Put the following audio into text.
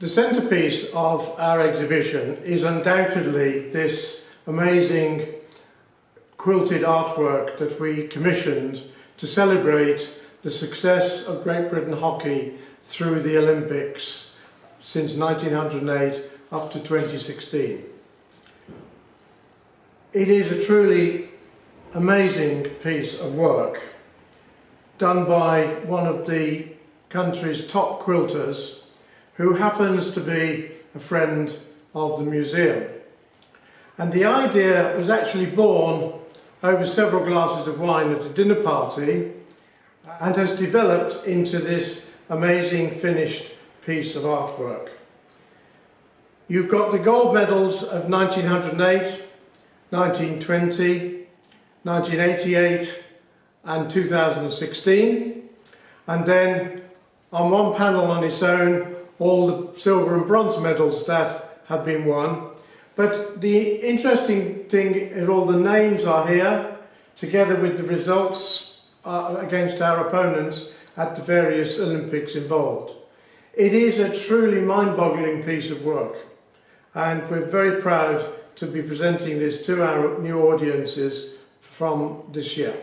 The centrepiece of our exhibition is undoubtedly this amazing quilted artwork that we commissioned to celebrate the success of Great Britain hockey through the Olympics since 1908 up to 2016. It is a truly amazing piece of work done by one of the country's top quilters who happens to be a friend of the museum. And the idea was actually born over several glasses of wine at a dinner party and has developed into this amazing finished piece of artwork. You've got the gold medals of 1908, 1920, 1988 and 2016 and then on one panel on its own all the silver and bronze medals that have been won. But the interesting thing is all the names are here, together with the results uh, against our opponents at the various Olympics involved. It is a truly mind-boggling piece of work, and we're very proud to be presenting this to our new audiences from this year.